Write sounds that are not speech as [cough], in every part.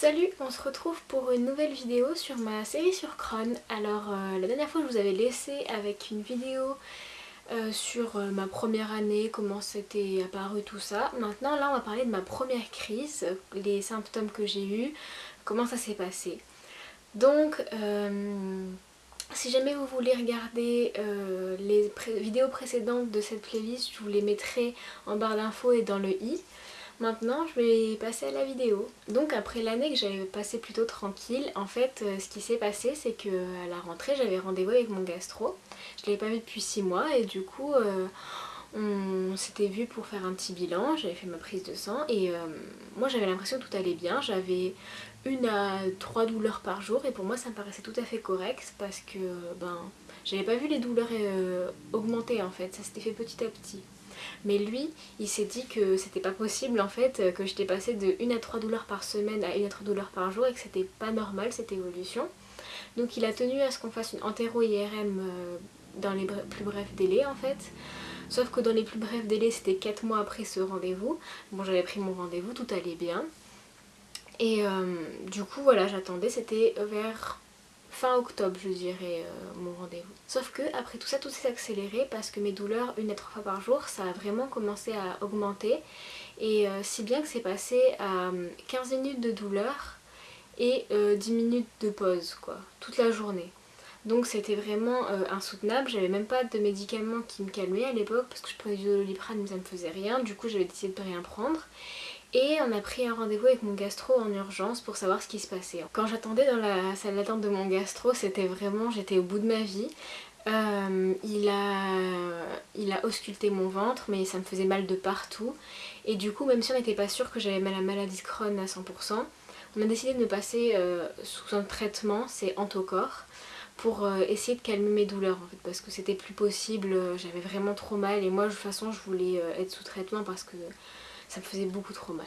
Salut, on se retrouve pour une nouvelle vidéo sur ma série sur Crohn. Alors euh, la dernière fois je vous avais laissé avec une vidéo euh, sur euh, ma première année, comment c'était apparu tout ça. Maintenant là on va parler de ma première crise, les symptômes que j'ai eu, comment ça s'est passé. Donc si jamais vous voulez regarder les vidéos précédentes de cette playlist, je vous les mettrai en barre d'infos et dans le i. Maintenant je vais passer à la vidéo. Donc après l'année que j'avais passé plutôt tranquille, en fait euh, ce qui s'est passé c'est que à la rentrée j'avais rendez-vous avec mon gastro. Je l'avais pas vu depuis 6 mois et du coup euh, on s'était vu pour faire un petit bilan, j'avais fait ma prise de sang et euh, moi j'avais l'impression que tout allait bien. J'avais une à trois douleurs par jour et pour moi ça me paraissait tout à fait correct parce que ben j'avais pas vu les douleurs augmenter en fait, ça s'était fait petit à petit. Mais lui, il s'est dit que c'était pas possible en fait, que j'étais passée de 1 à 3 douleurs par semaine à 1 à 3 douleurs par jour et que c'était pas normal cette évolution. Donc il a tenu à ce qu'on fasse une entéro-IRM euh, dans les plus brefs délais en fait. Sauf que dans les plus brefs délais c'était 4 mois après ce rendez-vous. Bon j'avais pris mon rendez-vous, tout allait bien. Et euh, du coup voilà j'attendais, c'était vers fin octobre je dirais euh, mon rendez-vous. Sauf que après tout ça tout s'est accéléré parce que mes douleurs une à trois fois par jour ça a vraiment commencé à augmenter et euh, si bien que c'est passé à 15 euh, minutes de douleur et 10 minutes de pause quoi toute la journée. Donc c'était vraiment insoutenable, j'avais même pas de médicaments qui me calmaient à l'époque parce que je prenais du doliprane mais ça me faisait rien, du coup j'avais décidé de rien prendre et on a pris un rendez-vous avec mon gastro en urgence pour savoir ce qui se passait. Quand j'attendais dans la salle d'attente de mon gastro, c'était vraiment, j'étais au bout de ma vie. Euh, il, a, il a ausculté mon ventre mais ça me faisait mal de partout et du coup même si on n'était pas sûr que j'avais la maladie de Crohn à 100% on a décidé de me passer euh, sous un traitement, c'est Antocor pour euh, essayer de calmer mes douleurs en fait parce que c'était plus possible, j'avais vraiment trop mal et moi de toute façon je voulais être sous traitement parce que ça me faisait beaucoup trop mal.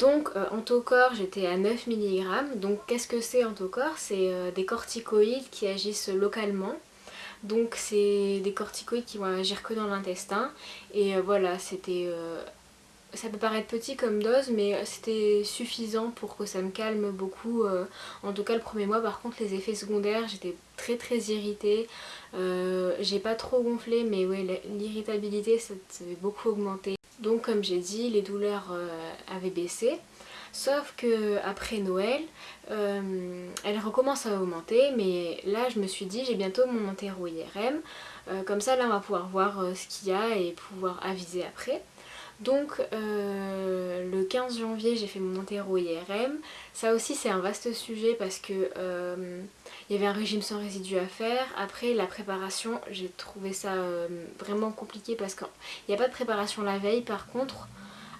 Donc euh, Antocor j'étais à 9 mg, donc qu'est-ce que c'est Antocor C'est euh, des corticoïdes qui agissent localement. Donc c'est des corticoïdes qui vont agir que dans l'intestin. Et euh, voilà c'était ça peut paraître petit comme dose mais c'était suffisant pour que ça me calme beaucoup en tout cas le premier mois. Par contre les effets secondaires j'étais très très irritée. J'ai pas trop gonflé mais ouais l'irritabilité ça s'est beaucoup augmenté donc comme j'ai dit, les douleurs euh, avaient baissé. Sauf que après Noël, euh, elles recommencent à augmenter, mais là je me suis dit j'ai bientôt mon enterro IRM, euh, comme ça là on va pouvoir voir ce qu'il y a et pouvoir aviser après. Donc euh, le 15 janvier j'ai fait mon enterro IRM. Ça aussi c'est un vaste sujet parce que euh, il y avait un régime sans résidus à faire. Après la préparation j'ai trouvé ça euh, vraiment compliqué parce qu'il n'y a pas de préparation la veille. Par contre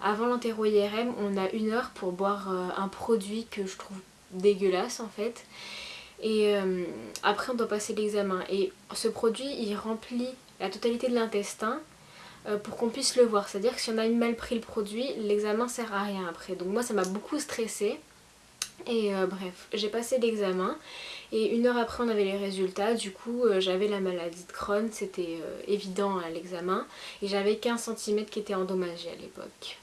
avant l'enterro IRM on a une heure pour boire un produit que je trouve dégueulasse en fait. Et après on doit passer l'examen et ce produit il remplit la totalité de l'intestin euh, pour qu'on puisse le voir. C'est-à-dire que si on a mal pris le produit, l'examen sert à rien après. Donc moi ça m'a beaucoup stressée. Et euh, bref, j'ai passé l'examen et une heure après on avait les résultats, du coup euh, j'avais la maladie de Crohn, c'était évident à l'examen et j'avais 15 cm qui étaient endommagés à l'époque.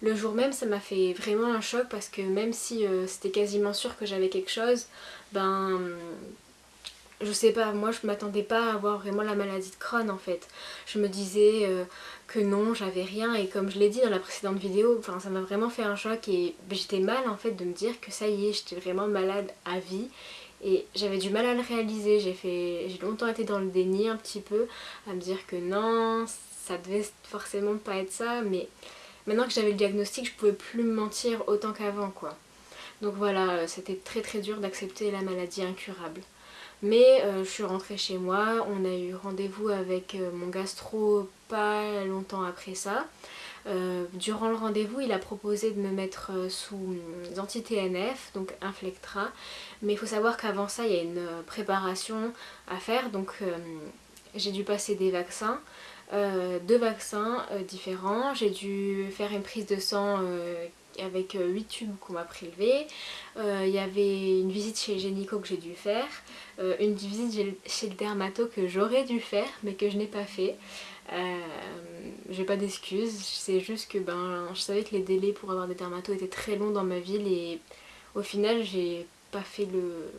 Le jour même ça m'a fait vraiment un choc parce que même si c'était quasiment sûr que j'avais quelque chose, ben je sais pas, moi je m'attendais pas à avoir vraiment la maladie de Crohn en fait. Je me disais euh, que non, j'avais rien et comme je l'ai dit dans la précédente vidéo, ça m'a vraiment fait un choc et j'étais mal en fait de me dire que ça y est, j'étais vraiment malade à vie et j'avais du mal à le réaliser, j'ai fait j'ai longtemps été dans le déni un petit peu, à me dire que non, ça devait forcément pas être ça, mais maintenant que j'avais le diagnostic, je pouvais plus me mentir autant qu'avant quoi. Donc voilà, c'était très très dur d'accepter la maladie incurable. Mais euh, je suis rentrée chez moi, on a eu rendez-vous avec euh, mon gastro pas longtemps après ça. Euh, durant le rendez-vous, il a proposé de me mettre sous anti-TNF, donc Inflectra. Mais il faut savoir qu'avant ça, il y a une préparation à faire. Donc j'ai dû passer des vaccins, deux vaccins différents. J'ai dû faire une prise de sang avec 8 tubes qu'on m'a prélevés. Il y avait une visite chez Génico que j'ai dû faire. Euh, une visite chez le dermato que j'aurais dû faire mais que je n'ai pas fait. j'ai pas d'excuses, c'est juste que ben je savais que les délais pour avoir des dermatos étaient très longs dans ma ville et au final j'ai pas fait le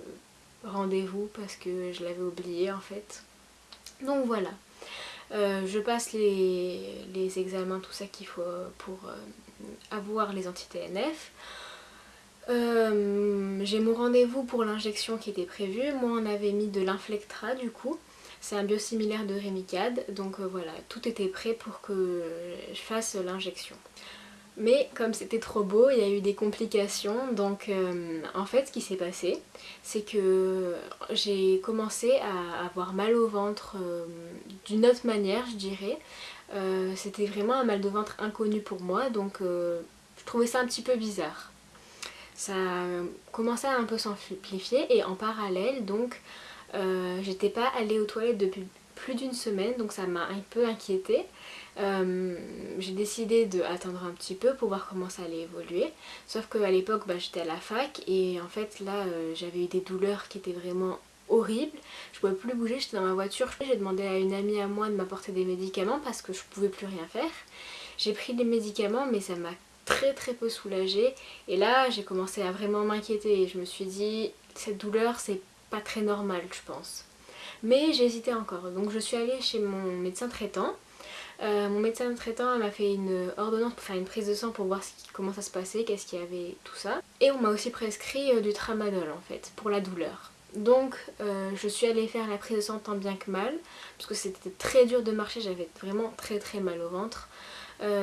rendez-vous parce que je l'avais oublié en fait. Donc voilà, euh, je passe les, examens, tout ça qu'il faut pour euh, avoir les anti-TNF. Euh, j'ai mon rendez-vous pour l'injection qui était prévu. Moi on avait mis de l'inflectra du coup. C'est un biosimilaire de Remicade. Donc voilà, tout était prêt pour que je fasse l'injection. Mais comme c'était trop beau, il y a eu des complications. Donc euh, en fait ce qui s'est passé, c'est que j'ai commencé à avoir mal au ventre euh, d'une autre manière je dirais. Euh, c'était vraiment un mal de ventre inconnu pour moi donc je trouvais ça un petit peu bizarre. Ça commençait à un peu s'amplifier et en parallèle donc j'étais pas allée aux toilettes depuis plus d'une semaine donc ça m'a un peu inquiétée. Euh, j'ai décidé d'attendre un petit peu pour voir comment ça allait évoluer. Sauf qu'à l'époque bah, j'étais à la fac et en fait là euh, j'avais eu des douleurs qui étaient vraiment horribles. Je pouvais plus bouger, j'étais dans ma voiture. J'ai demandé à une amie à moi de m'apporter des médicaments parce que je pouvais plus rien faire. J'ai pris des médicaments mais ça m'a très très peu soulagée. Et là j'ai commencé à vraiment m'inquiéter et je me suis dit cette douleur c'est pas très normal je pense. Mais j'hésitais encore donc je suis allée chez mon médecin traitant euh, mon médecin traitant m'a fait une ordonnance pour faire une prise de sang pour voir comment ça se passait, qu'est-ce qu'il y avait, tout ça. Et on m'a aussi prescrit euh, du tramadol en fait, pour la douleur. Donc euh, je suis allée faire la prise de sang tant bien que mal, parce que c'était très dur de marcher, j'avais vraiment très très mal au ventre.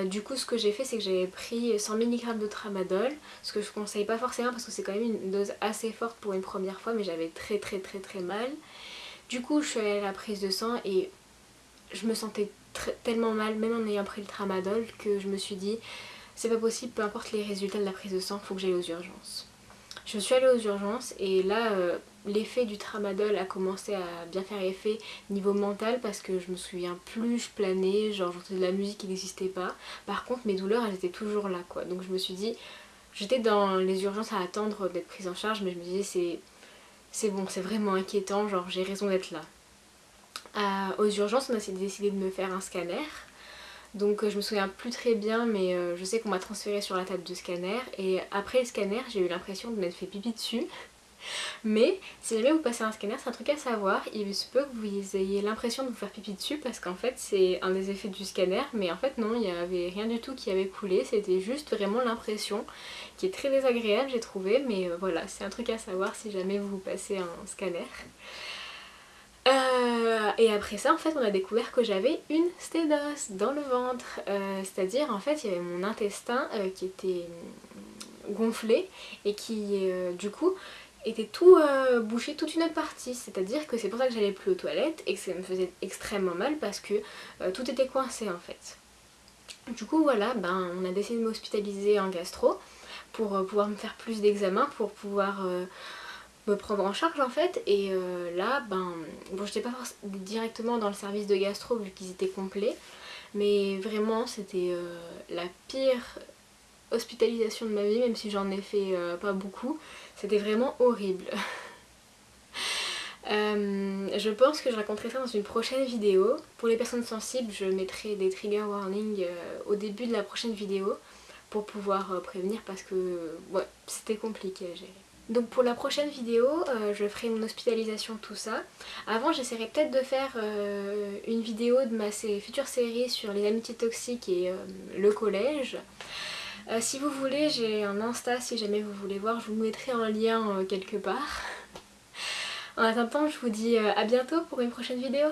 du coup ce que j'ai fait c'est que j'ai pris 100 mg de tramadol, ce que je conseille pas forcément parce que c'est quand même une dose assez forte pour une première fois mais j'avais très très très très mal. Du coup je suis allée à la prise de sang et je me sentais tellement mal, même en ayant pris le tramadol, que je me suis dit c'est pas possible, peu importe les résultats de la prise de sang, faut que j'aille aux urgences. Je suis allée aux urgences et là euh, l'effet du tramadol a commencé à bien faire effet niveau mental parce que je me souviens plus, je planais, genre j'entendais de la musique qui n'existait pas. Par contre mes douleurs elles étaient toujours là quoi. Donc je me suis dit, j'étais dans les urgences à attendre d'être prise en charge mais je me disais c'est bon, c'est vraiment inquiétant, genre j'ai raison d'être là aux urgences, on a décidé de me faire un scanner. Donc euh, je me souviens plus très bien mais euh, je sais qu'on m'a transféré sur la table de scanner et après le scanner j'ai eu l'impression de m'être fait pipi dessus. Mais si jamais vous passez un scanner c'est un truc à savoir, il se peut que vous ayez l'impression de vous faire pipi dessus parce qu'en fait c'est un des effets du scanner. Mais en fait non il n'y avait rien du tout qui avait coulé, c'était juste vraiment l'impression qui est très désagréable j'ai trouvé. Mais euh, voilà c'est un truc à savoir si jamais vous passez un scanner. Euh, et après ça en fait on a découvert que j'avais une sténose dans le ventre. Euh, c'est à dire en fait il y avait mon intestin qui était gonflé et qui du coup était tout bouché toute une autre partie. C'est à dire que c'est pour ça que j'allais plus aux toilettes et que ça me faisait extrêmement mal parce que tout était coincé en fait. Du coup voilà ben on a décidé de m'hospitaliser en gastro pour pouvoir me faire plus d'examens pour pouvoir me prendre en charge en fait. Et euh, là ben bon j'étais pas directement dans le service de gastro vu qu'ils étaient complets mais vraiment c'était euh, la pire hospitalisation de ma vie même si j'en ai fait euh, pas beaucoup c'était vraiment horrible [laughs] je pense que je raconterai ça dans une prochaine vidéo pour les personnes sensibles je mettrai des trigger warnings au début de la prochaine vidéo pour pouvoir prévenir parce que c'était compliqué à gérer donc pour la prochaine vidéo, euh, je ferai mon hospitalisation, tout ça. Avant, j'essaierai peut-être de faire euh, une vidéo de ma future série sur les amitiés toxiques et euh, le collège. Si vous voulez, j'ai un Insta, si jamais vous voulez voir, je vous mettrai un lien quelque part. [laughs] En attendant, je vous dis à bientôt pour une prochaine vidéo.